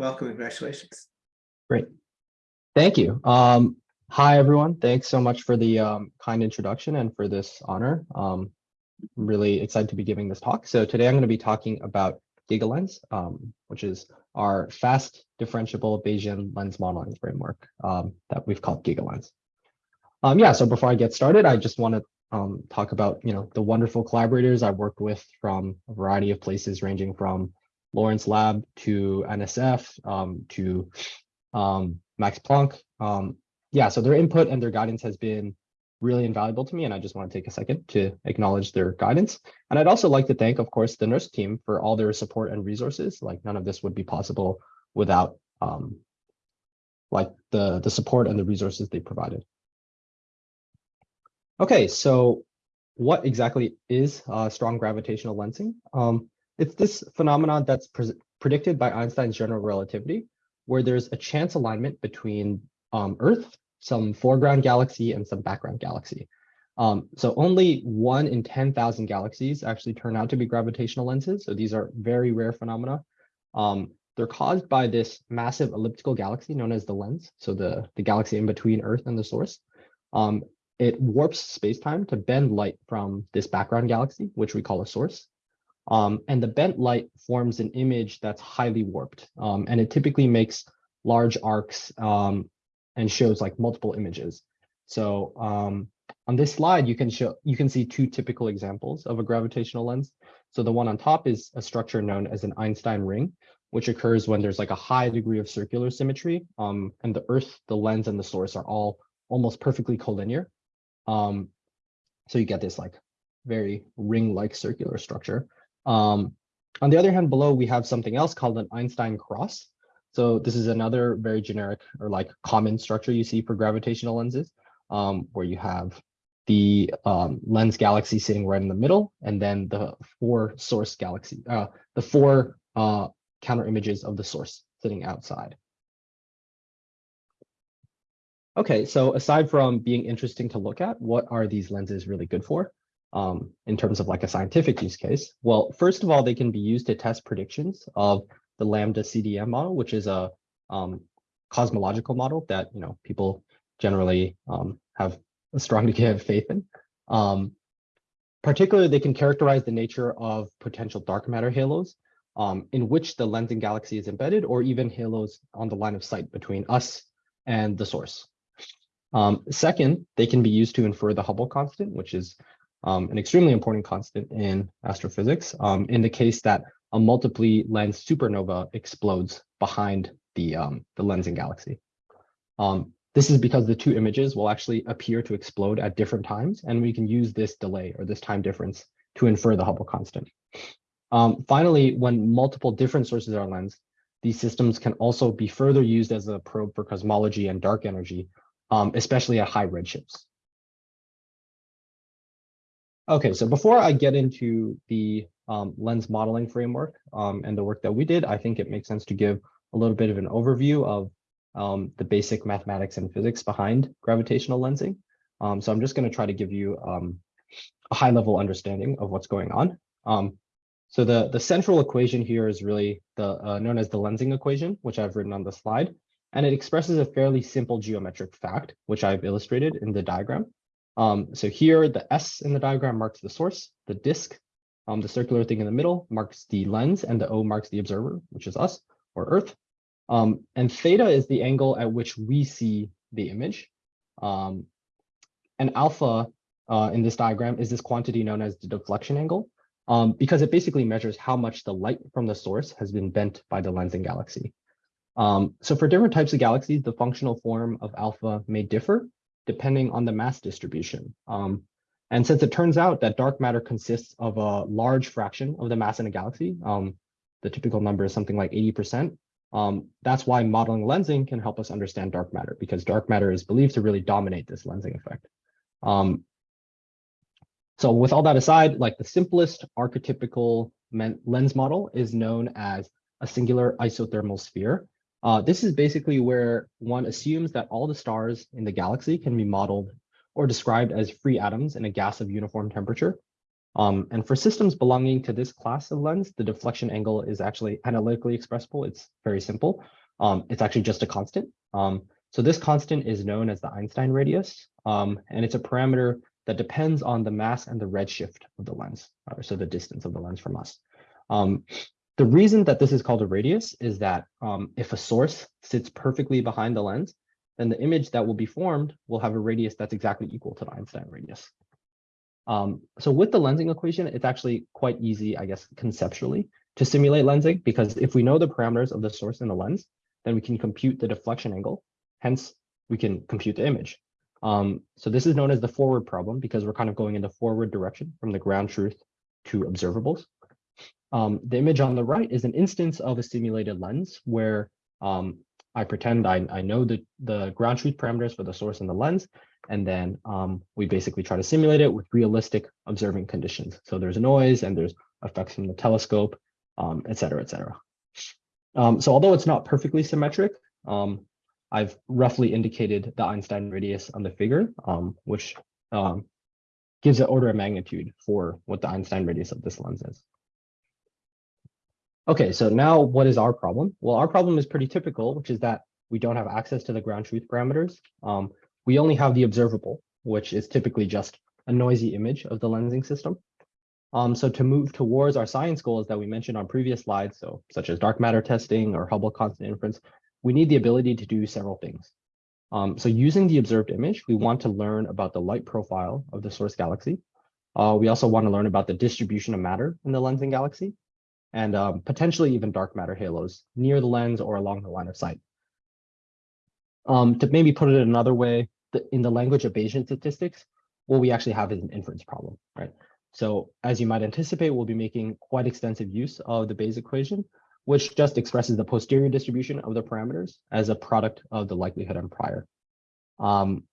Welcome, congratulations. Great. Thank you. Um, hi, everyone. Thanks so much for the um, kind introduction and for this honor. Um, really excited to be giving this talk. So today I'm going to be talking about GigaLens, um, which is our fast differentiable Bayesian lens modeling framework um, that we've called GigaLens. Um, yeah, so before I get started, I just want to um, talk about you know the wonderful collaborators I've worked with from a variety of places, ranging from Lawrence Lab to NSF um, to um, Max Planck. Um, yeah, so their input and their guidance has been really invaluable to me, and I just want to take a second to acknowledge their guidance. And I'd also like to thank, of course, the NERSC team for all their support and resources. Like none of this would be possible without um, like the, the support and the resources they provided. Okay, so what exactly is uh, strong gravitational lensing? Um, it's this phenomenon that's pre predicted by Einstein's general relativity, where there's a chance alignment between um, Earth, some foreground galaxy, and some background galaxy. Um, so only one in 10,000 galaxies actually turn out to be gravitational lenses. So these are very rare phenomena. Um, they're caused by this massive elliptical galaxy known as the lens. So the, the galaxy in between Earth and the source. Um, it warps space-time to bend light from this background galaxy, which we call a source. Um, and the bent light forms an image that's highly warped. Um, and it typically makes large arcs um, and shows like multiple images. So um, on this slide, you can show you can see two typical examples of a gravitational lens. So the one on top is a structure known as an Einstein ring, which occurs when there's like a high degree of circular symmetry. Um, and the Earth, the lens, and the source are all almost perfectly collinear. Um, so you get this like very ring-like circular structure. Um, on the other hand, below we have something else called an Einstein cross. So this is another very generic or like common structure you see for gravitational lenses, um, where you have the um, lens galaxy sitting right in the middle, and then the four source galaxy, uh, the four uh, counter images of the source sitting outside. Okay, so aside from being interesting to look at, what are these lenses really good for um, in terms of like a scientific use case? Well, first of all, they can be used to test predictions of the Lambda CDM model, which is a um, cosmological model that you know people generally um, have a strong degree of faith in. Um, particularly, they can characterize the nature of potential dark matter halos um, in which the lensing galaxy is embedded, or even halos on the line of sight between us and the source. Um, second, they can be used to infer the Hubble constant, which is um, an extremely important constant in astrophysics um, in the case that a multiply lens supernova explodes behind the, um, the lensing galaxy. Um, this is because the two images will actually appear to explode at different times, and we can use this delay or this time difference to infer the Hubble constant. Um, finally, when multiple different sources are lensed, these systems can also be further used as a probe for cosmology and dark energy, um, especially at high redshifts. Okay, so before I get into the um, lens modeling framework um, and the work that we did, I think it makes sense to give a little bit of an overview of um, the basic mathematics and physics behind gravitational lensing. Um, so I'm just going to try to give you um, a high level understanding of what's going on. Um, so the, the central equation here is really the uh, known as the lensing equation, which I've written on the slide. And it expresses a fairly simple geometric fact, which I've illustrated in the diagram. Um, so here, the S in the diagram marks the source, the disk, um, the circular thing in the middle marks the lens, and the O marks the observer, which is us or Earth. Um, and theta is the angle at which we see the image. Um, and alpha uh, in this diagram is this quantity known as the deflection angle, um, because it basically measures how much the light from the source has been bent by the lensing galaxy. Um, so for different types of galaxies, the functional form of alpha may differ depending on the mass distribution. Um, and since it turns out that dark matter consists of a large fraction of the mass in a galaxy, um, the typical number is something like 80%, um, that's why modeling lensing can help us understand dark matter because dark matter is believed to really dominate this lensing effect. Um, so with all that aside, like the simplest archetypical lens model is known as a singular isothermal sphere. Uh, this is basically where one assumes that all the stars in the galaxy can be modeled or described as free atoms in a gas of uniform temperature. Um, and for systems belonging to this class of lens, the deflection angle is actually analytically expressible. It's very simple. Um, it's actually just a constant. Um, so this constant is known as the Einstein radius, um, and it's a parameter that depends on the mass and the redshift of the lens, or so the distance of the lens from us. The reason that this is called a radius is that um, if a source sits perfectly behind the lens, then the image that will be formed will have a radius that's exactly equal to the Einstein radius. Um, so with the lensing equation, it's actually quite easy, I guess, conceptually to simulate lensing, because if we know the parameters of the source and the lens, then we can compute the deflection angle. Hence, we can compute the image. Um, so this is known as the forward problem because we're kind of going in the forward direction from the ground truth to observables. Um, the image on the right is an instance of a simulated lens where um, I pretend I, I know the, the ground truth parameters for the source and the lens, and then um, we basically try to simulate it with realistic observing conditions. So there's noise and there's effects from the telescope, um, et cetera, et cetera. Um, so although it's not perfectly symmetric, um, I've roughly indicated the Einstein radius on the figure, which gives an order of magnitude for what the Einstein radius of this lens is. Okay, so now what is our problem? Well, our problem is pretty typical, which is that we don't have access to the ground truth parameters. Um, we only have the observable, which is typically just a noisy image of the lensing system. Um, so to move towards our science goals that we mentioned on previous slides, so such as dark matter testing or Hubble constant inference, we need the ability to do several things. Um, so using the observed image, we want to learn about the light profile of the source galaxy. Uh, we also want to learn about the distribution of matter in the lensing galaxy and um, potentially even dark matter halos near the lens or along the line of sight. Um, to maybe put it another way, the, in the language of Bayesian statistics, what we actually have is an inference problem, right? So as you might anticipate, we'll be making quite extensive use of the Bayes equation, which just expresses the posterior distribution of the parameters as a product of the likelihood and prior. Um,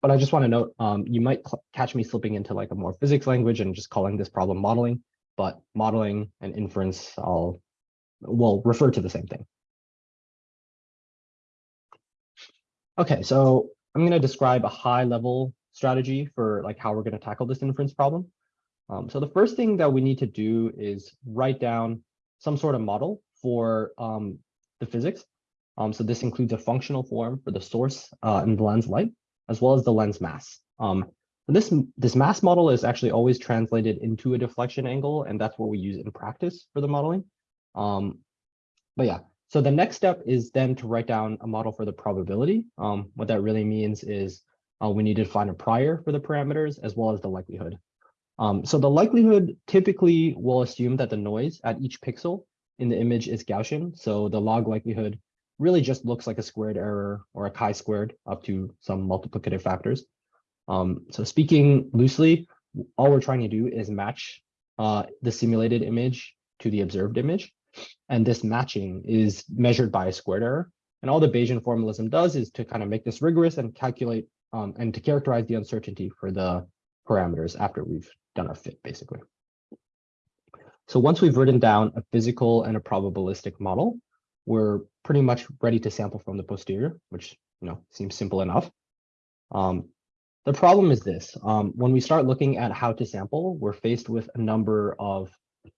but I just want to note, um, you might catch me slipping into like a more physics language and just calling this problem modeling but modeling and inference all will refer to the same thing. Okay, so I'm going to describe a high level strategy for like how we're going to tackle this inference problem. Um, so the first thing that we need to do is write down some sort of model for um, the physics. Um, so this includes a functional form for the source uh, and the lens light, as well as the lens mass. Um, this, this mass model is actually always translated into a deflection angle, and that's what we use in practice for the modeling. Um, but yeah, so the next step is then to write down a model for the probability. Um, what that really means is uh, we need to find a prior for the parameters as well as the likelihood. Um, so the likelihood typically will assume that the noise at each pixel in the image is Gaussian. So the log likelihood really just looks like a squared error or a chi-squared up to some multiplicative factors. Um, so speaking loosely, all we're trying to do is match uh, the simulated image to the observed image. And this matching is measured by a squared error. And all the Bayesian formalism does is to kind of make this rigorous and calculate um, and to characterize the uncertainty for the parameters after we've done our fit, basically. So once we've written down a physical and a probabilistic model, we're pretty much ready to sample from the posterior, which you know seems simple enough. Um, the problem is this, um, when we start looking at how to sample, we're faced with a number of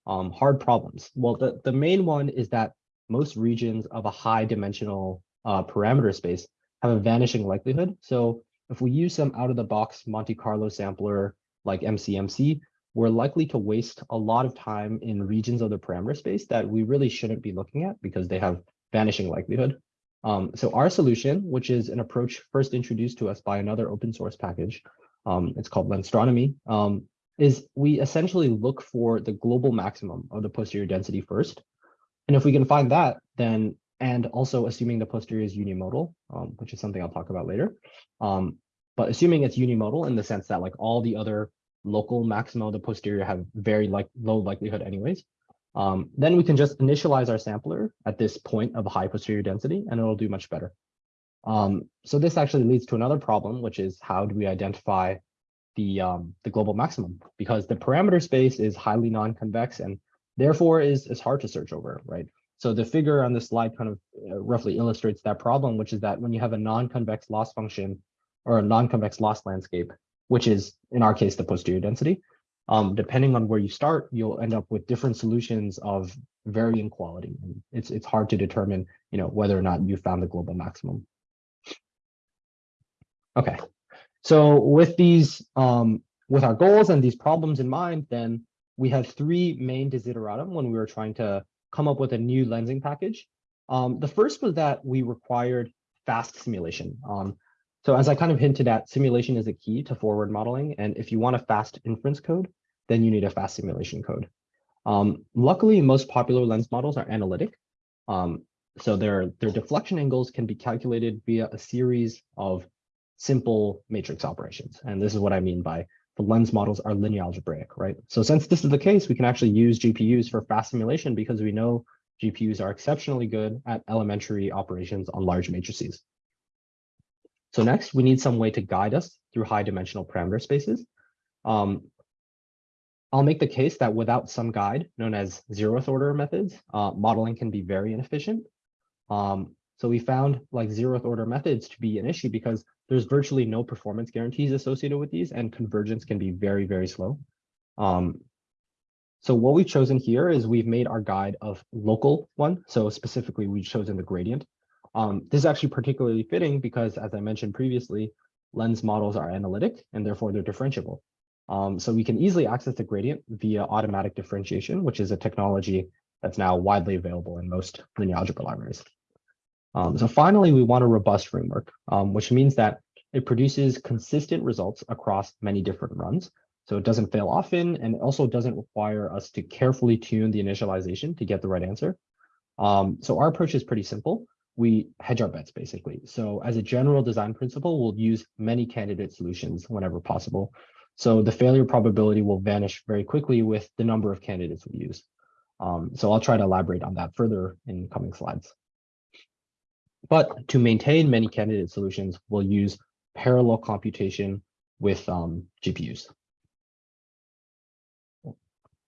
um, hard problems. Well, the, the main one is that most regions of a high dimensional uh, parameter space have a vanishing likelihood. So if we use some out of the box Monte Carlo sampler like MCMC, we're likely to waste a lot of time in regions of the parameter space that we really shouldn't be looking at because they have vanishing likelihood. Um, so our solution, which is an approach first introduced to us by another open source package, um, it's called Lenstronomy, um, is we essentially look for the global maximum of the posterior density first. And if we can find that, then, and also assuming the posterior is unimodal, um, which is something I'll talk about later, um, but assuming it's unimodal in the sense that like all the other local maxima of the posterior have very like low likelihood anyways, um, then we can just initialize our sampler at this point of high posterior density, and it'll do much better. Um, so this actually leads to another problem, which is how do we identify the, um, the global maximum? Because the parameter space is highly non-convex and therefore is, is hard to search over, right? So the figure on this slide kind of uh, roughly illustrates that problem, which is that when you have a non-convex loss function or a non-convex loss landscape, which is in our case the posterior density, um, depending on where you start, you'll end up with different solutions of varying quality. It's it's hard to determine, you know, whether or not you found the global maximum. Okay, so with these, um, with our goals and these problems in mind, then we had three main desideratum when we were trying to come up with a new lensing package. Um, the first was that we required fast simulation. Um, so as I kind of hinted at, simulation is a key to forward modeling. And if you want a fast inference code, then you need a fast simulation code. Um, luckily, most popular lens models are analytic. Um, so their, their deflection angles can be calculated via a series of simple matrix operations. And this is what I mean by the lens models are linear algebraic, right? So since this is the case, we can actually use GPUs for fast simulation because we know GPUs are exceptionally good at elementary operations on large matrices. So next, we need some way to guide us through high dimensional parameter spaces. Um, I'll make the case that without some guide known as zeroth order methods, uh, modeling can be very inefficient. Um, so we found like zeroth order methods to be an issue because there's virtually no performance guarantees associated with these and convergence can be very, very slow. Um, so what we've chosen here is we've made our guide of local one. So specifically, we've chosen the gradient. Um, this is actually particularly fitting because, as I mentioned previously, lens models are analytic and therefore they're differentiable. Um, so we can easily access the gradient via automatic differentiation, which is a technology that's now widely available in most linear algebra libraries. Um, so finally, we want a robust framework, um, which means that it produces consistent results across many different runs. So it doesn't fail often and also doesn't require us to carefully tune the initialization to get the right answer. Um, so our approach is pretty simple. We hedge our bets basically. So as a general design principle, we'll use many candidate solutions whenever possible. So the failure probability will vanish very quickly with the number of candidates we use. Um, so I'll try to elaborate on that further in coming slides. But to maintain many candidate solutions, we'll use parallel computation with um, GPUs.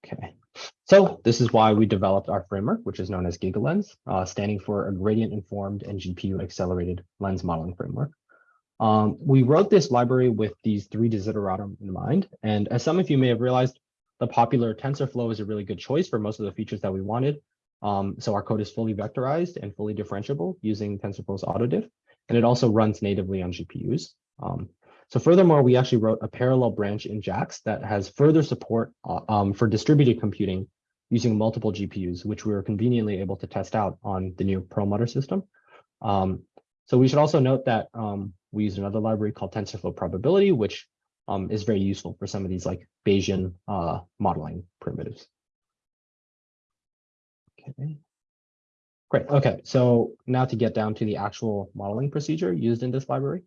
Okay, so this is why we developed our framework, which is known as GigaLens, uh, standing for a gradient-informed and GPU-accelerated lens modeling framework. Um, we wrote this library with these three desideratum in mind, and as some of you may have realized, the popular TensorFlow is a really good choice for most of the features that we wanted, um, so our code is fully vectorized and fully differentiable using TensorFlow's AutoDiff, and it also runs natively on GPUs. Um, so furthermore, we actually wrote a parallel branch in JAX that has further support uh, um, for distributed computing using multiple GPUs, which we were conveniently able to test out on the new Perlmutter system. Um, so we should also note that um, we use another library called TensorFlow Probability, which um, is very useful for some of these like Bayesian uh, modeling primitives. Okay. Great. Okay. So now to get down to the actual modeling procedure used in this library.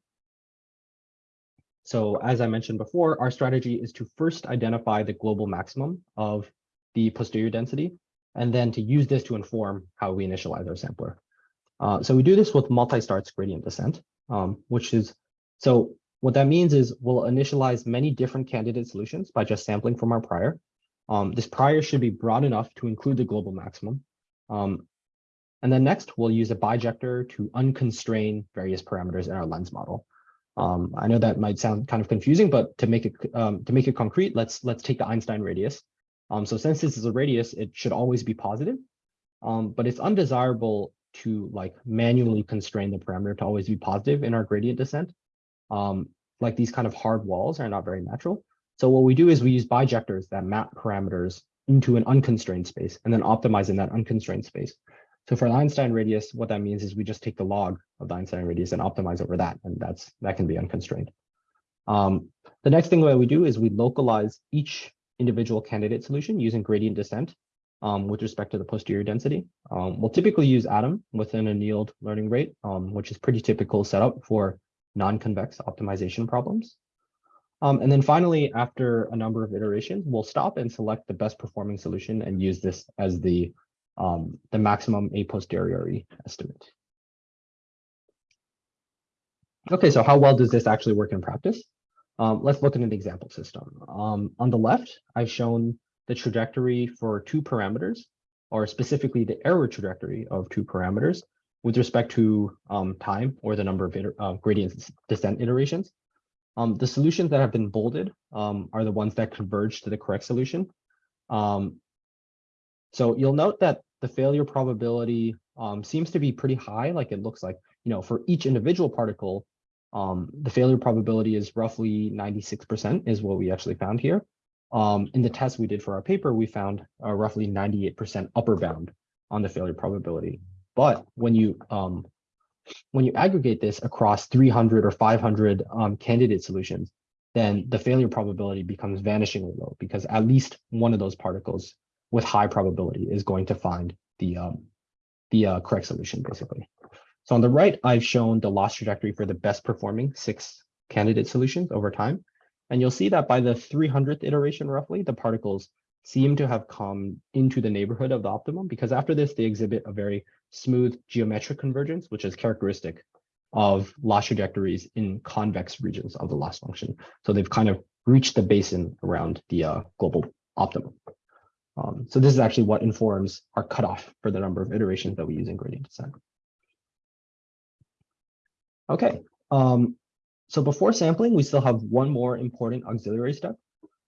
So as I mentioned before, our strategy is to first identify the global maximum of the posterior density, and then to use this to inform how we initialize our sampler. Uh, so we do this with multi-starts gradient descent, um, which is, so what that means is we'll initialize many different candidate solutions by just sampling from our prior. Um, this prior should be broad enough to include the global maximum. Um, and then next, we'll use a bijector to unconstrain various parameters in our lens model. Um, I know that might sound kind of confusing, but to make it um, to make it concrete, let's let's take the Einstein radius. Um, so since this is a radius, it should always be positive, um, but it's undesirable to like manually constrain the parameter to always be positive in our gradient descent. Um, like these kind of hard walls are not very natural. So what we do is we use bijectors that map parameters into an unconstrained space and then optimize in that unconstrained space. So for the Einstein radius, what that means is we just take the log of the Einstein radius and optimize over that, and that's that can be unconstrained. Um, the next thing that we do is we localize each individual candidate solution using gradient descent um, with respect to the posterior density. Um, we'll typically use ADAM within an annealed learning rate, um, which is pretty typical setup for non-convex optimization problems. Um, and then finally, after a number of iterations, we'll stop and select the best performing solution and use this as the, um, the maximum a posteriori estimate. Okay, so how well does this actually work in practice? Um, let's look at an example system. On the left, I've shown the trajectory for two parameters, or specifically the error trajectory of two parameters with respect to um, time or the number of uh, gradient descent iterations. Um, the solutions that have been bolded um, are the ones that converge to the correct solution. Um, so you'll note that the failure probability um, seems to be pretty high, like it looks like, you know, for each individual particle, um, the failure probability is roughly 96% is what we actually found here. Um, in the test we did for our paper, we found a roughly 98% upper bound on the failure probability. But when you um, when you aggregate this across 300 or 500 um, candidate solutions, then the failure probability becomes vanishingly low because at least one of those particles with high probability is going to find the um, the uh, correct solution, basically. So on the right, I've shown the loss trajectory for the best performing six candidate solutions over time. And you'll see that by the 300th iteration, roughly, the particles seem to have come into the neighborhood of the optimum because after this, they exhibit a very smooth geometric convergence, which is characteristic of loss trajectories in convex regions of the loss function. So they've kind of reached the basin around the uh, global optimum. Um, so this is actually what informs our cutoff for the number of iterations that we use in gradient descent. Okay, um, so before sampling, we still have one more important auxiliary step,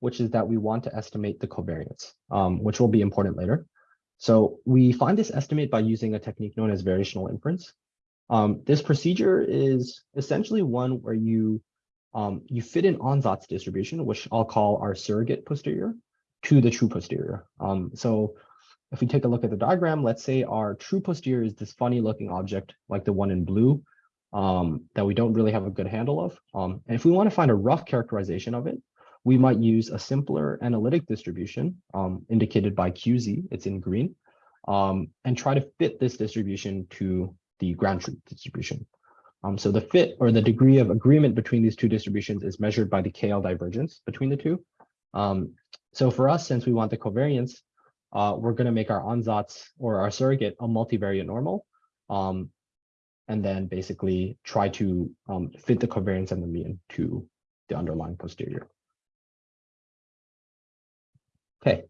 which is that we want to estimate the covariance, um, which will be important later. So we find this estimate by using a technique known as variational inference. Um, this procedure is essentially one where you um, you fit an ansatz distribution, which I'll call our surrogate posterior, to the true posterior. Um, so if we take a look at the diagram, let's say our true posterior is this funny looking object like the one in blue um, that we don't really have a good handle of. Um, and if we want to find a rough characterization of it, we might use a simpler analytic distribution um, indicated by QZ, it's in green, um, and try to fit this distribution to the ground truth distribution. Um, so the fit or the degree of agreement between these two distributions is measured by the KL divergence between the two. Um, so for us, since we want the covariance, uh, we're going to make our ansatz or our surrogate a multivariate normal, um, and then basically try to um, fit the covariance and the mean to the underlying posterior. Okay,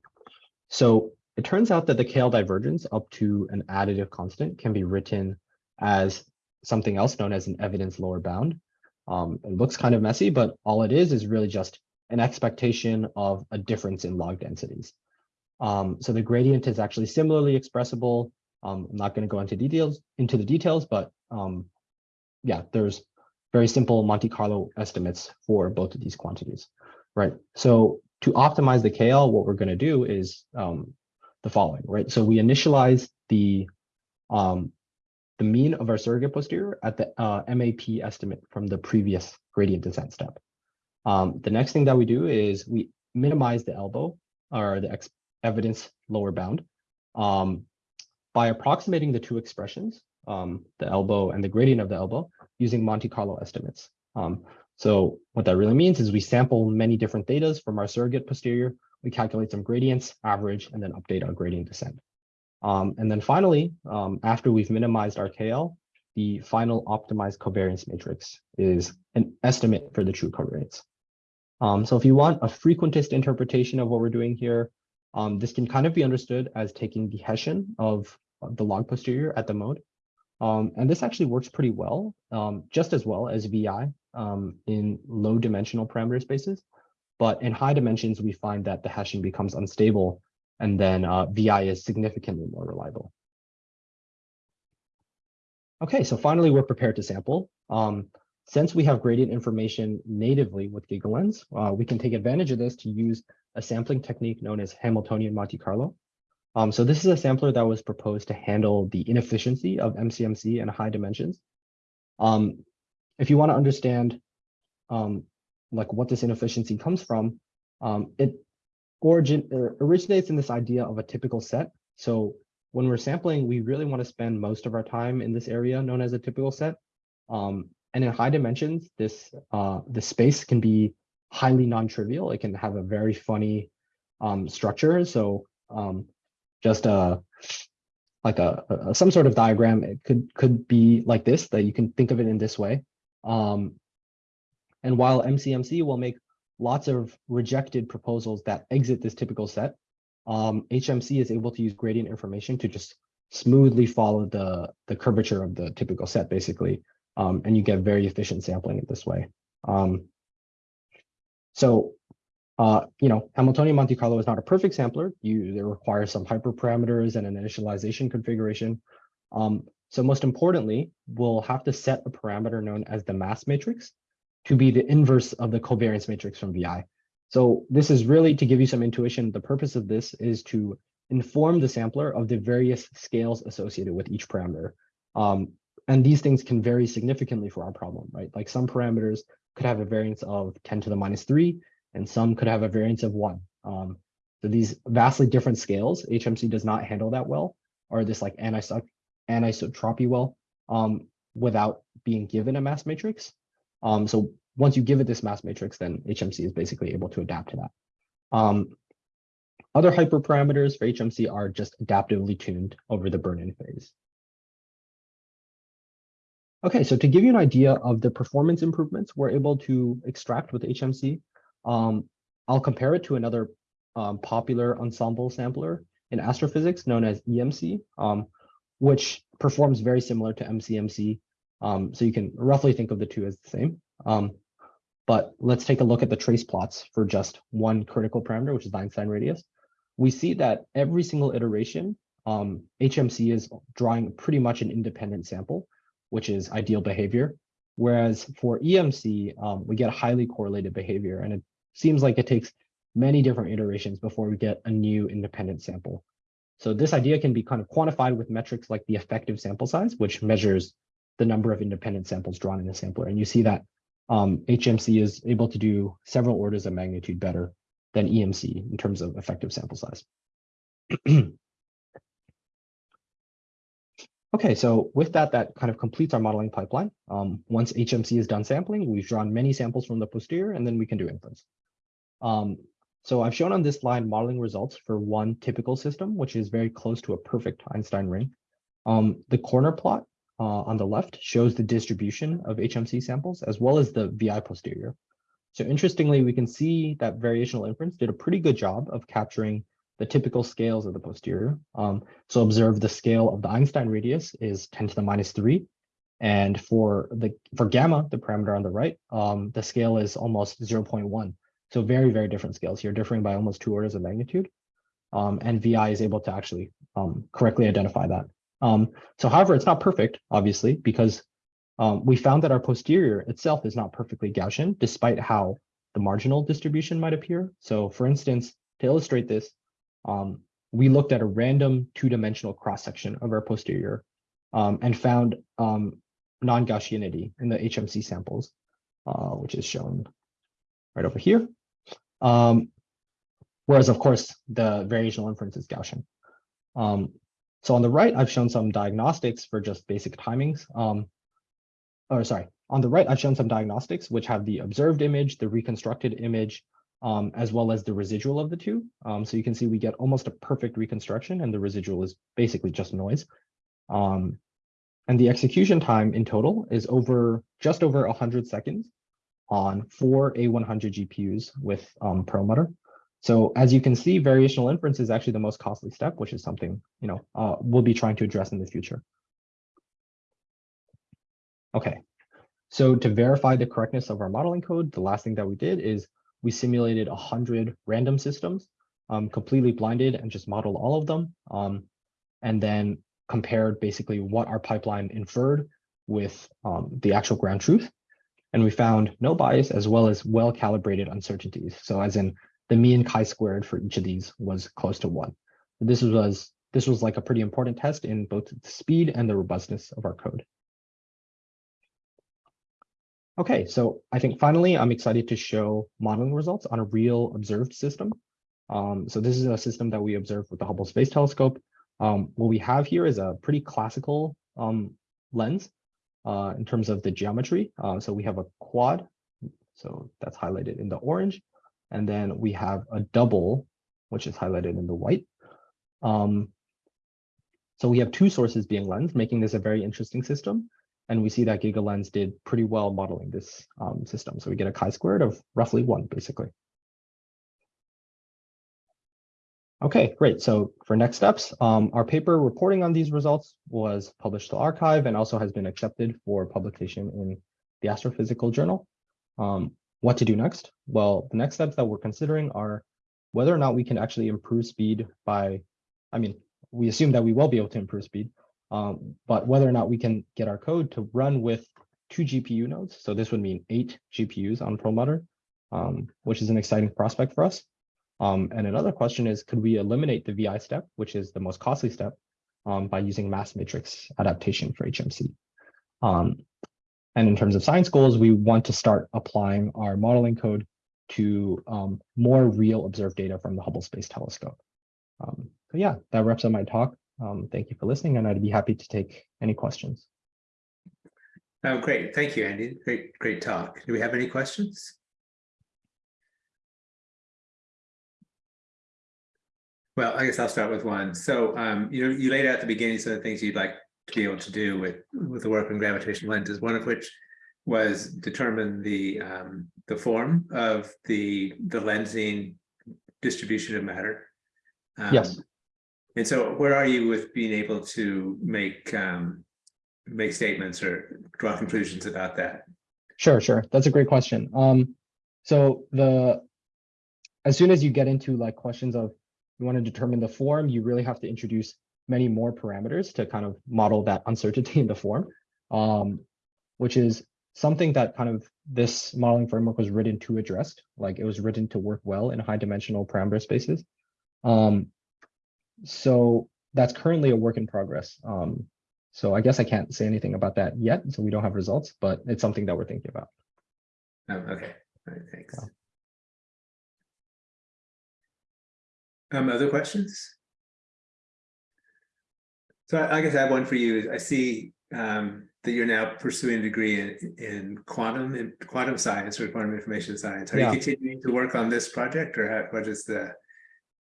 so it turns out that the KL divergence up to an additive constant can be written as something else known as an evidence lower bound. Um, it looks kind of messy, but all it is is really just an expectation of a difference in log densities. Um, so the gradient is actually similarly expressible. Um, I'm not going to go into details into the details, but um, yeah, there's very simple Monte Carlo estimates for both of these quantities, right? So to optimize the KL, what we're going to do is um, the following, right? So we initialize the um, the mean of our surrogate posterior at the uh, MAP estimate from the previous gradient descent step. Um, the next thing that we do is we minimize the elbow or the evidence lower bound um, by approximating the two expressions, um, the elbow and the gradient of the elbow, using Monte Carlo estimates. Um, so what that really means is we sample many different datas from our surrogate posterior, we calculate some gradients, average, and then update our gradient descent. Um, and then finally, um, after we've minimized our KL, the final optimized covariance matrix is an estimate for the true covariance. Um, so if you want a frequentist interpretation of what we're doing here, um, this can kind of be understood as taking the Hessian of the log posterior at the mode. Um, and this actually works pretty well, um, just as well as VI um, in low dimensional parameter spaces. But in high dimensions, we find that the Hessian becomes unstable and then uh, VI is significantly more reliable. Okay, so finally, we're prepared to sample. Um, since we have gradient information natively with GigaLens, uh, we can take advantage of this to use a sampling technique known as Hamiltonian Monte Carlo. Um, so this is a sampler that was proposed to handle the inefficiency of MCMC in high dimensions. Um, if you want to understand um, like what this inefficiency comes from, um, it origin er, originates in this idea of a typical set. So when we're sampling, we really want to spend most of our time in this area known as a typical set. Um, and in high dimensions, this uh, the space can be highly non-trivial. It can have a very funny um, structure. So um, just a like a, a, some sort of diagram. It could could be like this. That you can think of it in this way. Um, and while MCMC will make lots of rejected proposals that exit this typical set, um, HMC is able to use gradient information to just smoothly follow the, the curvature of the typical set, basically. Um, and you get very efficient sampling in this way. Um, So, uh, you know, Hamiltonian Monte Carlo is not a perfect sampler. You it requires some hyperparameters and an initialization configuration. Um, so most importantly, we'll have to set a parameter known as the mass matrix to be the inverse of the covariance matrix from VI. So this is really to give you some intuition. The purpose of this is to inform the sampler of the various scales associated with each parameter. Um, and these things can vary significantly for our problem, right? Like some parameters could have a variance of 10 to the minus three, and some could have a variance of one. Um, so these vastly different scales, HMC does not handle that well, or this like anisot anisotropy well, um, without being given a mass matrix. Um, so once you give it this mass matrix, then HMC is basically able to adapt to that. Um, other hyperparameters for HMC are just adaptively tuned over the burn-in phase. Okay, so to give you an idea of the performance improvements we're able to extract with HMC, um, I'll compare it to another um, popular ensemble sampler in astrophysics known as emcee, um, which performs very similar to MCMC. Um, so you can roughly think of the two as the same. Um, but let's take a look at the trace plots for just one critical parameter, which is the Einstein radius. We see that every single iteration, HMC is drawing pretty much an independent sample, which is ideal behavior. Whereas for emcee, um, we get highly correlated behavior, and it seems like it takes many different iterations before we get a new independent sample. So this idea can be kind of quantified with metrics like the effective sample size, which measures the number of independent samples drawn in a sampler. And you see that um, HMC is able to do several orders of magnitude better than emcee in terms of effective sample size. okay, so with that, that kind of completes our modeling pipeline. Um, once HMC is done sampling, we've drawn many samples from the posterior, and then we can do inference. Um, so I've shown on this slide modeling results for one typical system, which is very close to a perfect Einstein ring. Um, the corner plot uh, on the left shows the distribution of HMC samples as well as the VI posterior. So interestingly, we can see that variational inference did a pretty good job of capturing the typical scales of the posterior. Um, so observe the scale of the Einstein radius is 10 to the minus 3. And for the for gamma, the parameter on the right, um, the scale is almost 0.1. So very, very different scales here, differing by almost two orders of magnitude. Um, and VI is able to actually um, correctly identify that. Um, so however, it's not perfect, obviously, because um, we found that our posterior itself is not perfectly Gaussian, despite how the marginal distribution might appear. So for instance, to illustrate this, um, we looked at a random two-dimensional cross-section of our posterior um, and found um, non-Gaussianity in the HMC samples, uh, which is shown right over here. Um, whereas, of course, the variational inference is Gaussian. Um, so on the right, I've shown some diagnostics for just basic timings. Or sorry, on the right, I've shown some diagnostics which have the observed image, the reconstructed image, um, as well as the residual of the two. Um, so you can see we get almost a perfect reconstruction and the residual is basically just noise. Um, and the execution time in total is over just over 100 seconds on four A100 GPUs with um, Perlmutter. So as you can see, variational inference is actually the most costly step, which is something you know uh, we'll be trying to address in the future. Okay, so to verify the correctness of our modeling code, the last thing that we did is we simulated 100 random systems, um, completely blinded and just modeled all of them, um, and then compared basically what our pipeline inferred with um, the actual ground truth. And we found no bias as well as well-calibrated uncertainties. So as in the mean chi-squared for each of these was close to one. This was this was like a pretty important test in both the speed and the robustness of our code. Okay, so I think finally I'm excited to show modeling results on a real observed system. Um, so this is a system that we observed with the Hubble Space Telescope. Um, what we have here is a pretty classical um, lens uh, in terms of the geometry. Uh, so we have a quad, so that's highlighted in the orange. And then we have a double, which is highlighted in the white. Um, so we have two sources being lensed, making this a very interesting system. And we see that GigaLens did pretty well modeling this um, system. So we get a chi-squared of roughly one, basically. Okay, great. So for next steps, um, our paper reporting on these results was published to arXiv and also has been accepted for publication in the Astrophysical Journal. Um, what to do next? Well, the next steps that we're considering are whether or not we can actually improve speed by, I mean, we assume that we will be able to improve speed, um, but whether or not we can get our code to run with two GPU nodes. So this would mean eight GPUs on Perlmutter, um, which is an exciting prospect for us. Um, and another question is, could we eliminate the VI step, which is the most costly step, um, by using mass matrix adaptation for HMC? Um, and in terms of science goals, we want to start applying our modeling code to um, more real observed data from the Hubble Space Telescope. So yeah, that wraps up my talk. Um, thank you for listening, and I'd be happy to take any questions. Oh, great. Thank you, Andy. Great, great talk. Do we have any questions? Well, I guess I'll start with one. So, um, you know, you laid out at the beginning some of the things you'd like to be able to do with with the work on gravitational lenses. One of which was determine the um, the form of the the lensing distribution of matter. Um, Yes. And so, where are you with being able to make um, make statements or draw conclusions about that? Sure, sure. That's a great question. Um, so the as soon as you get into like questions of you want to determine the form, you really have to introduce many more parameters to kind of model that uncertainty in the form, um, which is something that kind of this modeling framework was written to address. Like it was written to work well in high dimensional parameter spaces. Um, so that's currently a work in progress. Um, so I guess I can't say anything about that yet, so we don't have results, but it's something that we're thinking about. Oh, okay, all right, thanks. Yeah. Um, other questions? So I I guess I have one for you. I see um that you're now pursuing a degree in in quantum in quantum science or quantum information science. Are you continuing to work on this project or how- what is the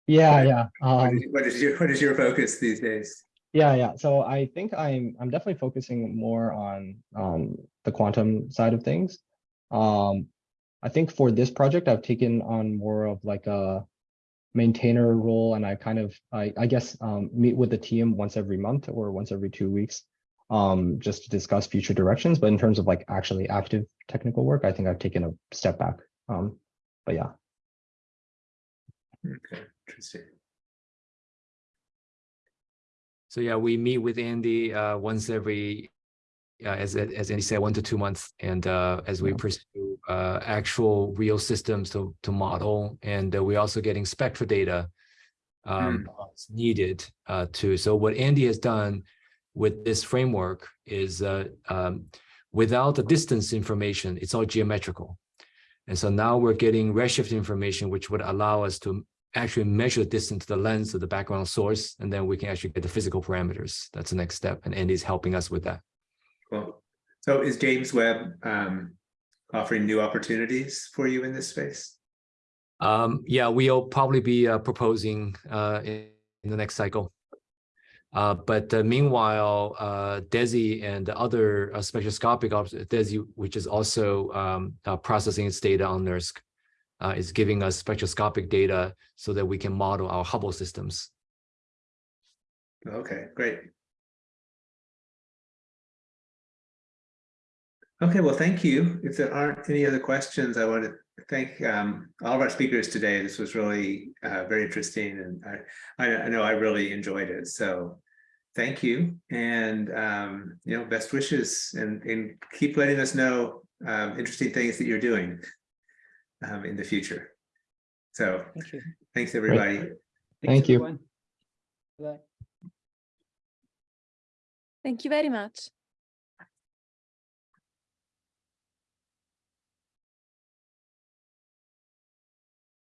Yeah, yeah. Um, is- what is your what is your focus these days? yeah, yeah. So I think I'm I'm definitely focusing more on um the quantum side of things. Um, I think for this project, I've taken on more of like a maintainer role, and I kind of I I guess um meet with the team once every month or once every two weeks, um just to discuss future directions. But in terms of like actually active technical work, I think I've taken a step back. Um, but yeah. Okay, interesting. So yeah, we meet with Andy uh, once every, uh, as as Andy said, one to two months, and uh, as we pursue uh, actual real systems to to model, and uh, we're also getting spectra data um, as needed uh, to. So what Andy has done with this framework is uh, um, without the distance information, it's all geometrical. And so now we're getting redshift information, which would allow us to actually measure the distance to the lens of the background source, and then we can actually get the physical parameters. That's the next step, and Andy's helping us with that. Cool. So is James Webb um offering new opportunities for you in this space? Um, yeah, we'll probably be uh, proposing uh, in, in the next cycle. Uh, but uh, meanwhile, uh, DESI and the other uh, spectroscopic DESI, which is also um, uh, processing its data on NERSC, uh, is giving us spectroscopic data so that we can model our Hubble systems. Okay, great. Okay, well, thank you. If there aren't any other questions, I want to thank um, all of our speakers today. This was really uh, very interesting and I, I, know I really enjoyed it. So thank you and, um, you know, best wishes and, and keep letting us know um, interesting things that you're doing um, in the future. So Thank you. thanks, everybody. Thanks, Thank you. Bye. Thank you very much.